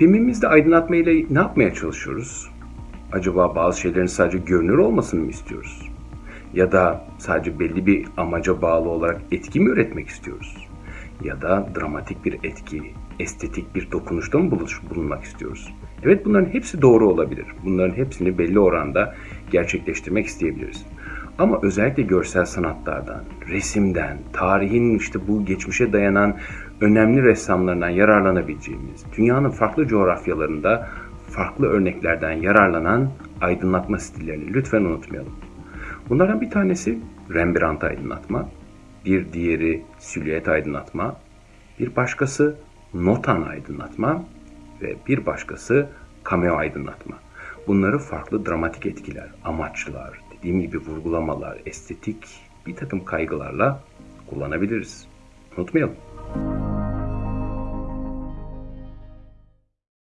Filmimizde aydınlatma ile ne yapmaya çalışıyoruz? Acaba bazı şeylerin sadece görünür olmasını mı istiyoruz? Ya da sadece belli bir amaca bağlı olarak etki mi üretmek istiyoruz? Ya da dramatik bir etki, estetik bir dokunuşta mı bulunmak istiyoruz? Evet bunların hepsi doğru olabilir. Bunların hepsini belli oranda gerçekleştirmek isteyebiliriz. Ama özellikle görsel sanatlardan, resimden, tarihin işte bu geçmişe dayanan önemli ressamlarından yararlanabileceğimiz, dünyanın farklı coğrafyalarında farklı örneklerden yararlanan aydınlatma stillerini lütfen unutmayalım. Bunlardan bir tanesi Rembrandt aydınlatma, bir diğeri silüet aydınlatma, bir başkası notan aydınlatma ve bir başkası cameo aydınlatma. Bunları farklı dramatik etkiler, amaçlar, dediğim gibi vurgulamalar, estetik bir takım kaygılarla kullanabiliriz. Unutmayalım.